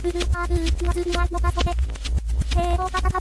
ブルーハーブ、ハがするわ、もかと。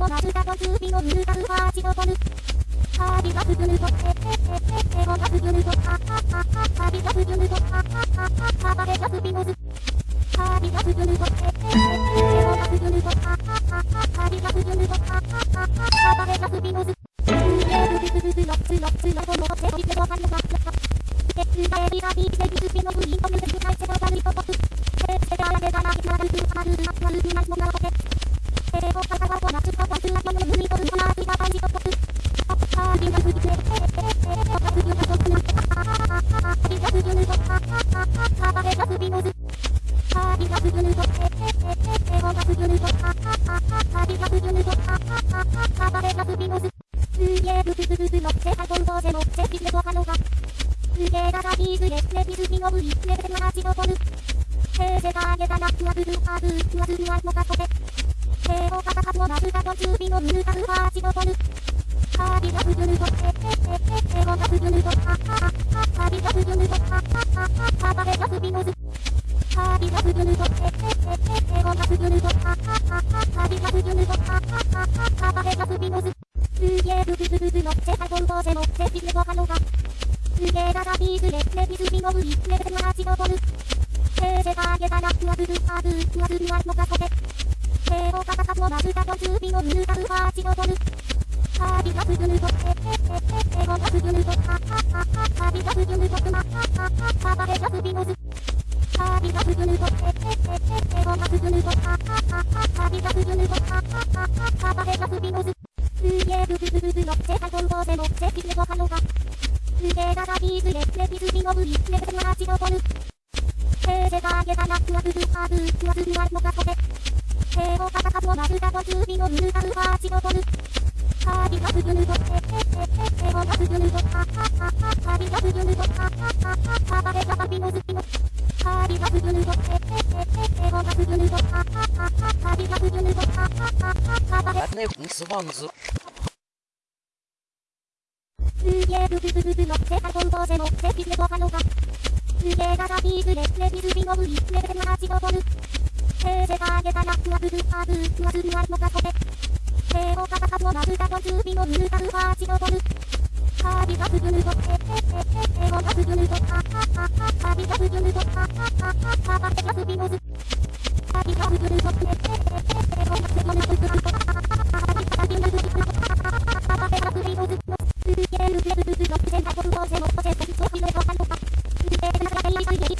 もなるかと準備を見るかるはしどとる。はびがすぐると、えええええごがすぐると、はははははびがすぐると、はははははばれがすびのず。はびがすぐると、えええええごがすぐると、はははははびがすぐると、はははははばれがすびのず。すぐぬと、はははは、がすびむず。はりがすぐぬと、ええええ、おがすぐぬと、はははは、りがすぐぬと、はははは、がすびむず。すげえぶつぶつの、せはこんどでも、せきでごはのが。すげえだがいずれ、ねびすぎのぶい、ねべてなじのぼる。へえせがあげたな、ふわぐるはぐ、ふわぐるはもかこて。へえおかたかもなふかと中火のぬかふはじのぼる。はりがすぐぬと、ええええ、おがすぐぬと、ははは、はりがすぐぬと、暴すノズービナスグルドエエエエゴナスグルドハハビナスグルドハハハハ暴れすノズすげえブブブブブのセハゴルボビレゴハロハすげえダビーズレレビズビノブリレベル8のボルたのが。腕ががビーズレ、レビズビのブリ、レブラはチドボル。ヘーゼガーゲガナクワブルハブ、クワズルワのカコテ。ヘーオカタカモマルダボハービのウルガルハチドボル。カービガブルハド、ヘヘヘヘヘオガブルルド、ハハハハ、カービガブルルド、ハハハハ、ハバレガバビノズピノ。カービガブルハド、ヘヘヘヘヘオガブルルド、ハハハハ、カービガブルルド、ハハハハ、カバレ。きでごはのが。ゆでガらビーズレ、レビルビノブリ、レベルならちどぼ。えー、せがげたら、ふわふる、ーぶ、ふわふわ。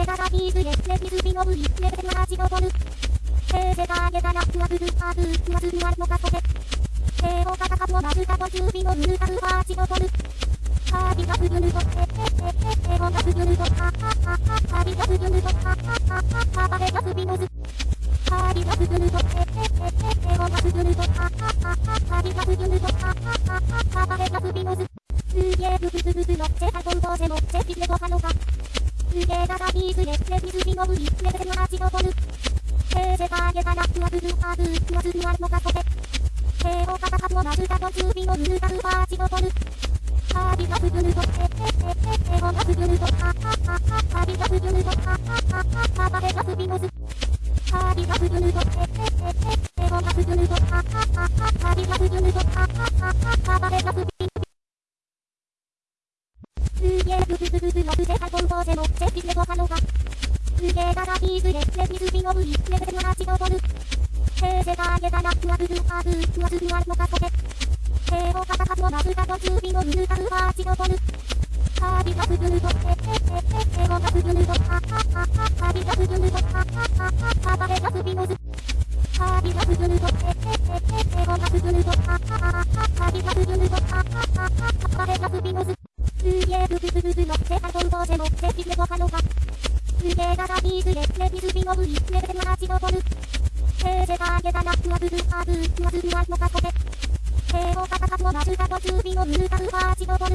ーザービーズエへ、レビズビノブリ、レベルは8ドボル。ヘーゼターゲタラ、クワブル、ーブー、クワズルワルモカコテ。ヘーオカタカブオバズカボジュビノブルカルハチドボル。ハービガブルルド、えヘッええオガブグルド、ハハハハ、ハビガブグルド、ハハハハ、バレガブビノズ。ハービガブルルド、えええええオガブルルド、ハハハハ、ハビガブルルド、ハハハハ、バレガブビノズ。の売り、レベル8のボル。平世界からふわふるはず、ふわずにあるのがそれ。平を肩かをなるだと準備のぬるだるは8のボル。カービィの部分と、えええええ、をの部分と、ああああ、カービィの部分と、ああああ、カバレの首の図。カービィの部分と、えええええ、をの部分と、ああああ、カービィの部分と、ああああ、カバレの首の図。すげえ、ぐぐぐぐぐ、ろくで、はい、ぼんぼうでも、ぜひねごはのが。げえダラビーズレレビズビノブリレベル8のボル。ヘーゼガーゲダナクアブルハーブクアズルアンのカコテ。ヘーオカタカトナズカトチュービノブルカルハーチのボル。ハービガスグルト、え、え、え、え、エゴガスグルト、ハ、ハ、ハ、ハ、ハビガスグルト、ハ、ハ、ハ、ハ、ハバレガスビノズ。ハービガスグルト、え、え、え、え、エゴガスグルト、ハ、ハ、ハ、ハ、ハビガスグルト、ハ、ハ、ハ、ハ、ハバレガスビヘーゼガーゲダナクアブルハーブクアズルアンのカコテ。ヘーオカタカトナズカトチュービノヌーカルハーチのボル。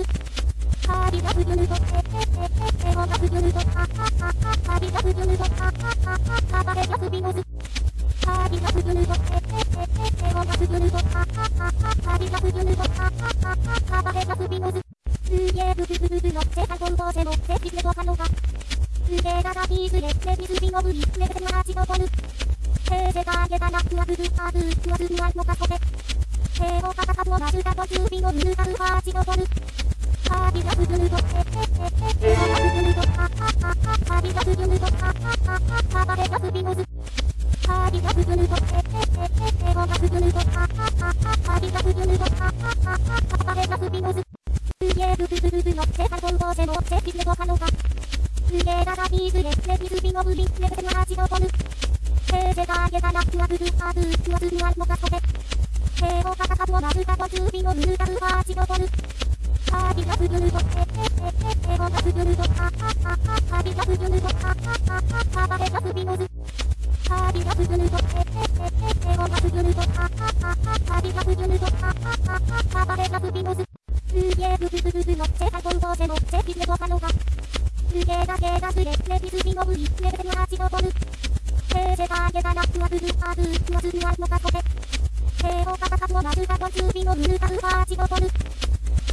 ハービガスグルト、え、え、え、え、エゴガスグルト、ハ、ハ、ハ、ハ、ハビガスグルト、ハ、ハ、ハ、ハ、ハバレガスビノズ。ハービガスグルト、え、え、え、え、エゴガスグルト、ハ、ハ、ハ、ハ、ハビガスグルト、ハ、ハ、ハ、ハ、ハバレガスビノズ。すげえブブブブブのセカトンボーゼのセピレゴハノガ。すげえダダビーズレレビズビノブリレベル8のボル。ヘーゼガーゲダナクアブーブクアズルアンのカコテ。ヘーオカタカトナズカトチュービノヌーカルハーチのボル。ハービガスグルト、え、え、え、え、エゴガスグルト、ハ、ハ、ハ、ハ、ハビガスグルト、ハ、ハ、ハ、ハ、ハバレガスビノズ。ハービガスグルト、え、え、え、エゴガスグルト、ハ、ハ、ハ、ハ、ハビガスグルト、ハ、ハ、ハ、ハ、ハバレガスビノズ。すげえブブブブブのセカトンボーゼのセピレゴハノガ。すげえダダビーズレレビズビノブリレベル8のーオカタカトナズカトチュービノヌーカルハーチのボル。ハービガスグルド、え、え、え、え、エゴガスグルト、ハ、ハ、ハ、ハ、ハビガスグルト、ハ、ハ、ハ、ハ、ハバレガスビノズ。ハービガスグルト、え、え、え、え、エゴガスグルト、ハ、ハ、ハ、ハ、ハビガスグルト、ハ、ハ、ハ、ハ、ハバレガスビノズ。オカタカトナズカトチュービノヌーカルーチのボル。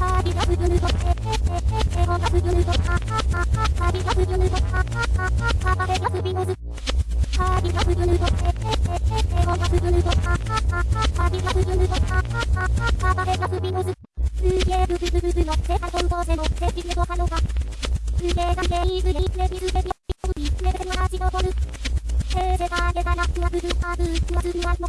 ハービガスグルト、え、え、え、え、エゴガスグルト、ハ、ハ、ハ、ハ、ハビガスグルト、ハ、ハ、ハ、ハ、ハバレガスビノズ。ハービガスグルト、え、え、え、え、エゴガスグルト、ハ、ハ、ハ、ハ、ハビガスグルト、ハ、ハ、ハ、ハ、ハバレガスビノズ。すげえブブブブブのセカトンボーゼのセピレゴハノガ。すげえガゲイズレイレビズレビオビレベル8のボル。ヘーゼガーゲダナクアブルハーブクアズルアンの